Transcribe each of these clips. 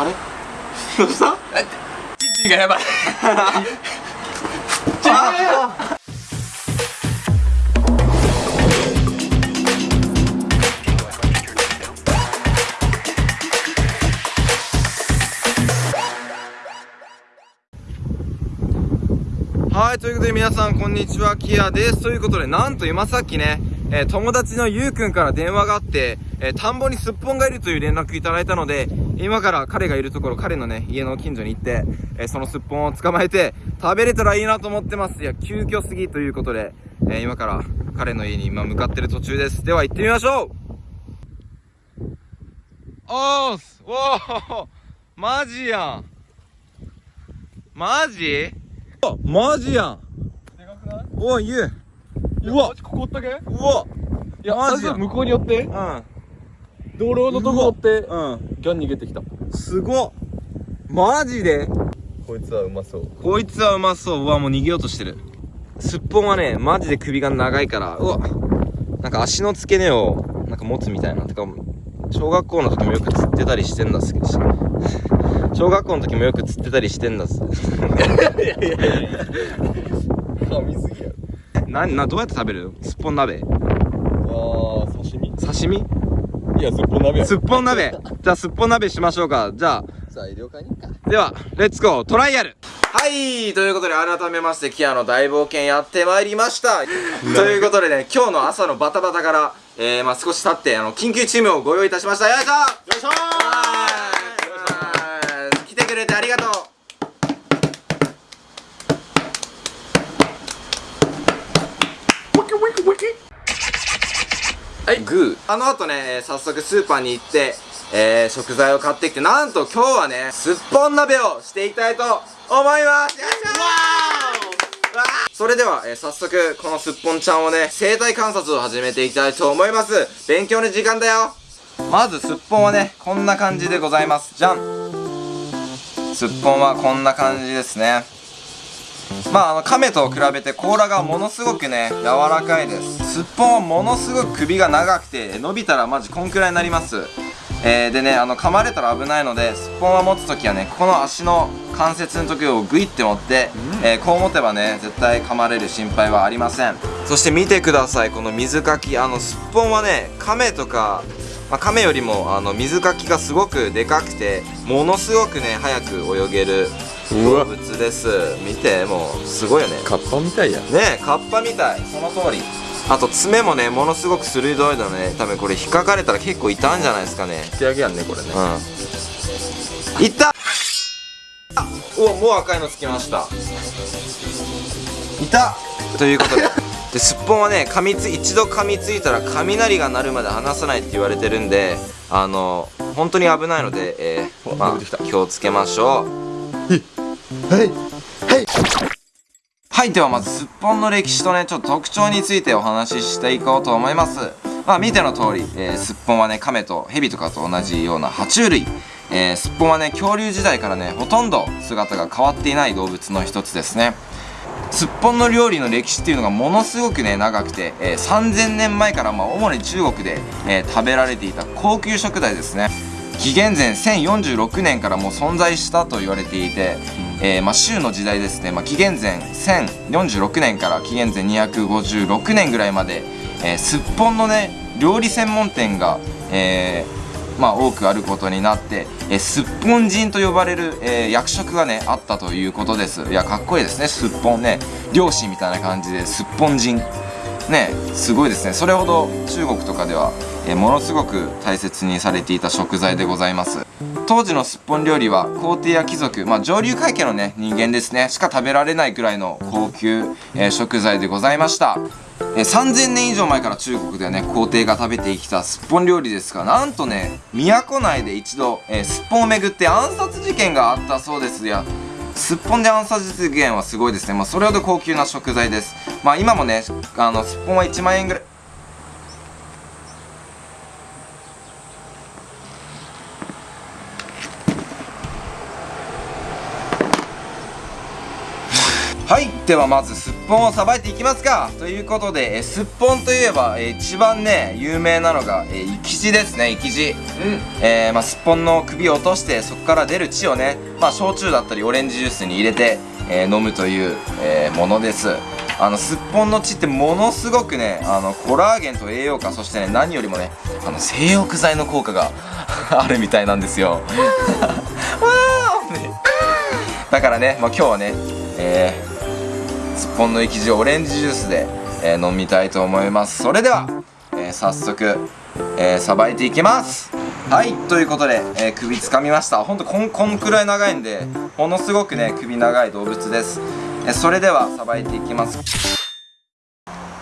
あれ？どうした？チッチがやばい。はい、ということで皆さんこんにちは、キアです。ということで、なんと今さっきね、えー友達のゆうくんから電話があって、えー田んぼにすっぽんがいるという連絡いただいたので、今から彼がいるところ、彼のね、家の近所に行って、えーそのすっぽんを捕まえて、食べれたらいいなと思ってます。いや、急遽すぎということで、えー今から彼の家に今向かってる途中です。では行ってみましょう。おーす。おーマジやん。マジ？あマジやん。でかくない？おいゆううわ。ここおったけ？うわ。いやマジ向こうに寄って。う道路のとこおってんうん。ギャン逃げてきた。すごっ。マジで？こいつはうまそう。こいつはうまそう。うわもう逃げようとしてる。すっぽんはねマジで首が長いからうわ。なんか足の付け根をなんか持つみたいな。てか小学校の時もよく釣ってたりしてんだっすけど。小学校の時もよく釣ってたりしてんだっす。噛みすぎやななどうやって食べる？すっぽん鍋。あー刺身。刺身？いやすっぽん鍋や。すっぽん鍋。じゃあすっぽん鍋しましょうか。じゃあ。材料買いに行くか。では、レッツゴー。トライアル。はい。ということで改めまして、キアの大冒険やってまいりました。ということでね、今日の朝のバタバタから、えー、まあ少し経って、あの、緊急チームをご用意いたしました。よいしょよいしょはい、グー。あの後ね、えー早速スーパーに行って、えー、食材を買ってきて、なんと今日はね、すっぽん鍋をしていきたいと思いますよいしょそれでは、えー早速、このすっぽんちゃんをね、生態観察を始めていきたいと思います。勉強の時間だよまず、すっぽんはね、こんな感じでございます。じゃんすっぽんはこんな感じですね。まああの亀と比べて甲羅がものすごくね柔らかいです。すっぽんはものすごく首が長くて伸びたらマジこんくらいになります。えー、でねあの噛まれたら危ないのですっぽんは持つ時はねここの足の関節の時をグイって持って、えーこう持てばね絶対噛まれる心配はありません。そして見てくださいこの水かき。あのすっぽんはね亀とかまあ、亀よりもあの水かきがすごくでかくてものすごくね早く泳げる動うわ物です。見てもうすごいよね。カッパみたいや。ねえカッパみたい。その通り。あと爪もねものすごく鋭いのね。多分これ引っかかれたら結構痛んじゃないですかね。仕上げやんねこれね。うん。いっ。たあおもう赤いのつきました。いたということで。ですっぽんはね噛みつ一度噛みついたら雷が鳴るまで離さないって言われてるんであの本当に危ないので、えーまあ、気をつけましょうはいはい、ではまずすっぽんの歴史とね、ちょっと特徴についてお話ししていこうと思います。まあ見ての通り、えすっぽんはね、亀と蛇とかと同じような爬虫類。えすっぽんはね、恐竜時代からね、ほとんど姿が変わっていない動物の一つですね。すっぽんの料理の歴史っていうのがものすごくね長くて、えー3000年前からまあ主に中国で、えー食べられていた高級食材ですね紀元前1046年からもう存在したと言われていて、えーまあ、州の時代ですね、まあ、紀元前1046年から紀元前256年ぐらいまで、えーすっぽんのね料理専門店が、えーまあ、多くあることになって、えーすっぽん人と呼ばれる、えー役職がねあったということです。いやかっこいいですね。すっぽんね。漁師みたいな感じですっぽん人。ねすごいですね。それほど中国とかでは、えーものすごく大切にされていた食材でございます。当時のすっぽん料理は皇帝や貴族、まあ、上流階級のね人間ですねしか食べられないくらいの高級、えー食材でございました。え3000年以上前から中国ではね皇帝が食べてきたすっぽん料理ですがなんとね都内で一度、えーすっぽんをめぐって暗殺事件があったそうですやすっぽんで暗殺事件はすごいですね、まあ、それほど高級な食材です。まあ今もねあのすっぽんは1万円ぐらいではまずすっぽんをさばいていきますか。ということでえすっぽんといえばえ一番ね有名なのがえ生き地ですね生き地、えーまあ、すっぽんの首を落としてそこから出る血をね、まあ、焼酎だったりオレンジジュースに入れて、えー飲むという、えーものです。あのすっぽんの血ってものすごくねあのコラーゲンと栄養価そしてね何よりもねあの性欲剤の効果が あるみたいなんですよ。だからね、まあ、今日はね、えーすっぽんの生地をオレンジジュースで、えー飲みたいと思います。それでは、えー早速えーさばいていきます。はいということで、えー首つかみました。ほんとこんこんくらい長いんでものすごくね首長い動物です、えーそれではさばいていきます。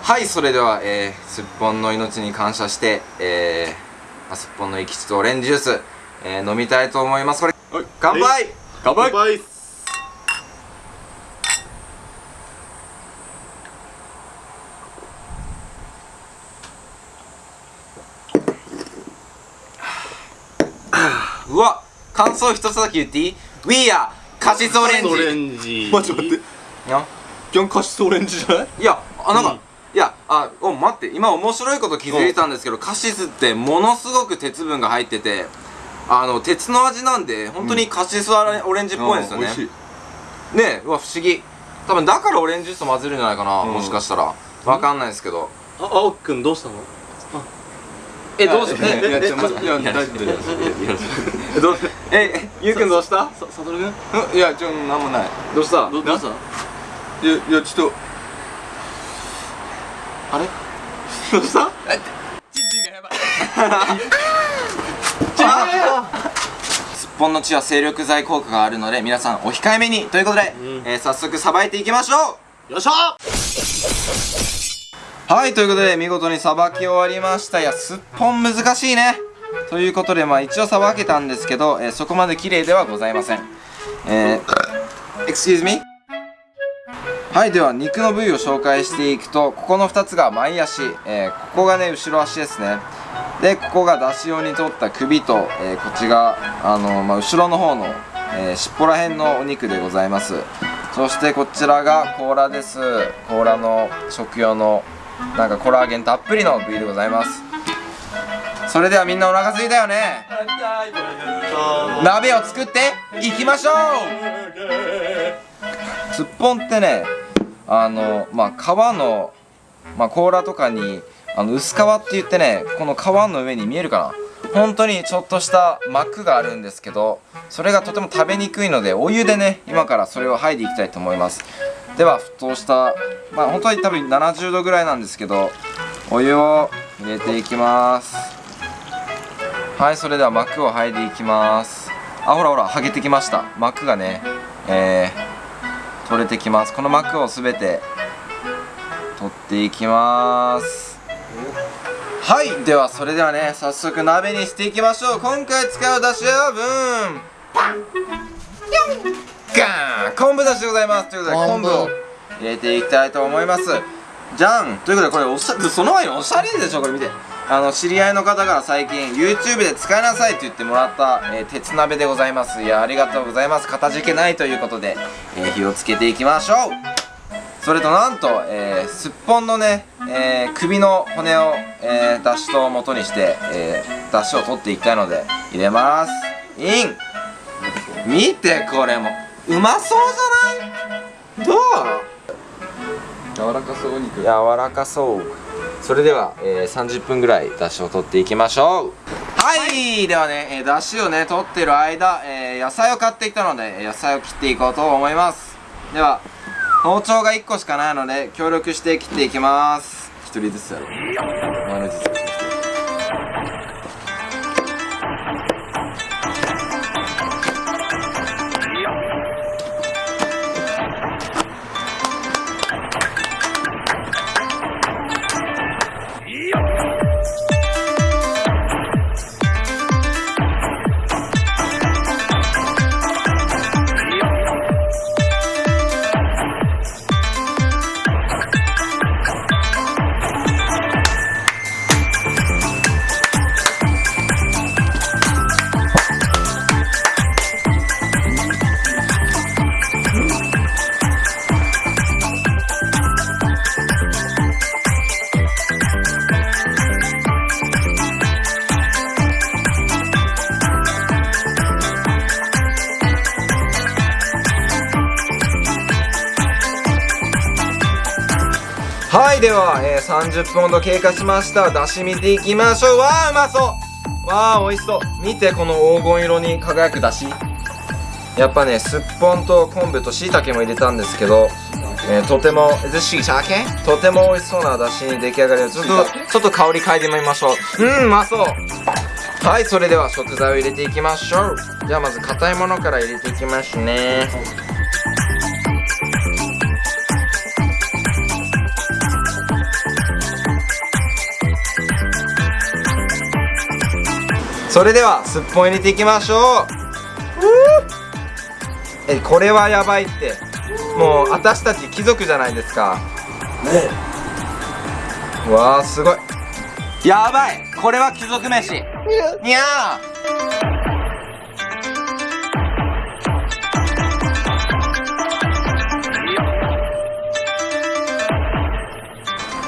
はいそれでは、えーすっぽんの命に感謝して、えーまあすっぽんの生き地とオレンジジュース、えー飲みたいと思います。これ乾杯。乾杯うわ感想一つだけ言っていい ?We are カシスオレンジ。オレンジ。待って待って。ギャンカシスオレンジじゃない？いやあなんか、うん。いやあお待って。今面白いこと気づいたんですけど、カシスってものすごく鉄分が入っててあの鉄の味なんで本当にカシスオレンジっぽいんですよね、あ美味しい。ねえうわ不思議。多分だからオレンジジュースと混ぜるんじゃないかな、うん。もしかしたら。わかんないですけど。あ青木くんどうしたの？えどうしい。やいやちょえ待っていや大丈夫大丈えどうえゆうくんどうした？ささとるくんいやちょなんもない。どうした？どどうした？いやいやちょっと。あれ？どうした？すっぽんの血は精力剤効果があるので皆さんお控えめに。ということで、うん。えー早速さばいていきましょう。よっしゃはいということで見事にさばき終わりました。いやすっぽん難しいね。ということでまあ一応さばけたんですけど、えーそこまで綺麗ではございません。えー excuse me はいでは肉の部位を紹介していくとここの2つが前足、えーここがね後ろ足ですね。でここが出し用に取った首と、えーこっちがあの、まあ、後ろの方の、えー尻尾ら辺のお肉でございます。そしてこちらが甲羅です。甲羅の食用のなんかコラーゲンたっぷりの部位でございます。それではみんなお腹すいたよね。鍋を作っていきましょう。すっぽんってねあのまあ皮の、まあ、甲羅とかにあの薄皮って言ってねこの皮の上に見えるかな。本当にちょっとした膜があるんですけどそれがとても食べにくいのでお湯でね今からそれを剥いでいきたいと思います。では沸騰したまあ本当に多分70度ぐらいなんですけどお湯を入れていきます。はいそれでは膜を剥いでいきます。あほらほら剥げてきました。膜がねえー、取れてきます。この膜をすべて取っていきます。はいではそれではね早速鍋にしていきましょう。今回使うだしはブーンガーン。昆布だしでございます。ということで昆布。を入れていきたいと思います。じゃんということでこれおしゃその前におしゃれでしょこれ見て。あの知り合いの方から最近 YouTube で使いなさいって言ってもらった、えー鉄鍋でございます。いやありがとうございます。かたじけないということで、えー火をつけていきましょうそれとなんと、えーすっぽんのね、えー首の骨を、えー、だしと元にして、えー、だしを取っていきたいので入れます。イン。見てこれも。うまそうじゃない？どう？柔らかそうお肉。柔らかそう。それでは、えー30分ぐらいだしを取っていきましょう。はい。ではね、えー、だしをね取ってる間、えー野菜を買ってきたのでえー野菜を切っていこうと思います。では包丁が1個しかないので協力して切っていきます。1人ずつやろう。いでは、えー、30分ほど経過しました。だし見ていきましょう。わあうまそう。わあ美味しそう。見てこの黄金色に輝くだし。やっぱねすっぽんと昆布としいたけも入れたんですけど、えーとてもえしい。たけとても美味しそうなだしに出来上がりちょっとちょっと香り嗅いでみましょう。うんうまそう。はいそれでは食材を入れていきましょう。じゃあまず硬いものから入れていきますねそれではすっぽん入れていきましょう。えこれはやばいって。もう私たち貴族じゃないですか。ね。わあすごい。やばい。これは貴族飯。にゃー。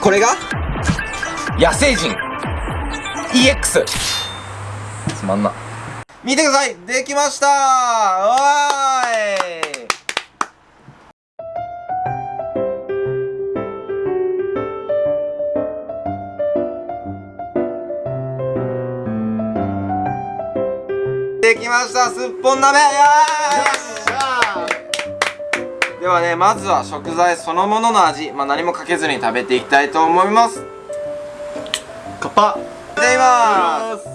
これが？野生人。EX つまんな。見てください。できました。おーい。できました。すっぽん鍋。ではねまずは食材そのものの味、まあ、何もかけずに食べていきたいと思います。カッパ。いただきます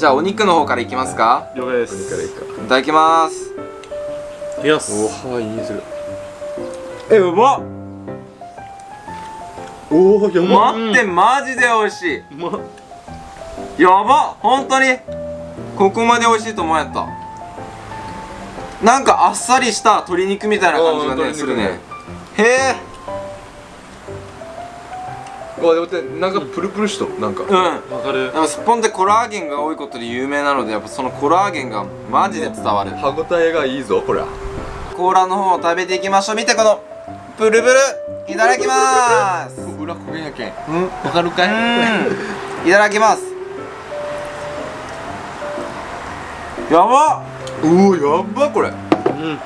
じゃあお肉の方からいきますか。了解です。からいただきます。いきますおはいいいするえうまっ。おおやば待ってマジで美味しい。うまっ。やば本当に。ここまで美味しいと思えた。なんかあっさりした鶏肉みたいな感じがねするね。ねへえわでもってなんかプルプルしとなんか。うん。わかる。でもスッポンってコラーゲンが多いことで有名なのでやっぱそのコラーゲンがマジで伝わる。歯ごたえがいいぞこれ甲羅の方を食べていきましょう。見てこのプルプル。いただきます。裏焦げやけん。うん。わかるかうん。いただきます。やばっ。うおやっばこれ。うん。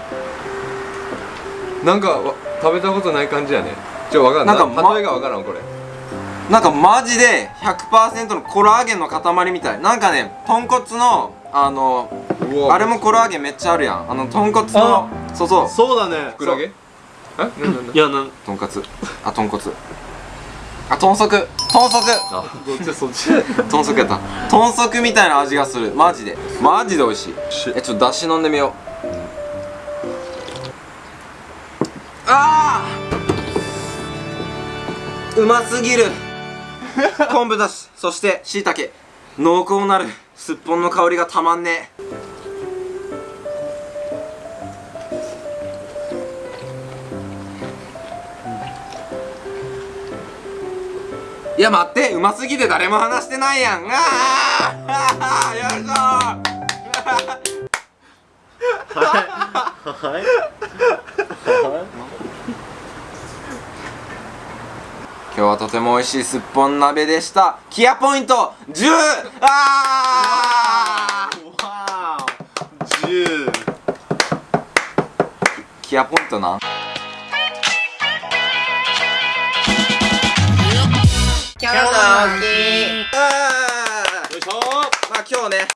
なんかわ食べたことない感じやね。ちょわかんなんかま例えがわからんこれなんかマジで100%のコラーゲンの塊みたい。なんかね豚骨のあのあれもコラーゲンめっちゃあるやん。あの豚骨のそうそう。そうだね。ふくらげえ？なんなんいやなん豚骨。あ豚骨。あ豚足。豚足。あどっちそっち？豚足やった。豚足みたいな味がする。マジで。マジで美味しい。し。えちょっとだし飲んでみよう。あー！うますぎる昆布だしそしてしいたけ濃厚なるすっぽんの香りがたまんねえ。いや待って。うますぎて誰も話してないやん。あーよい。しょはい。今日はとても美味しいすっぽん鍋でした。キアポイント10あー。わー。10キアポイントなキャノキよいしょ。まあ今日ね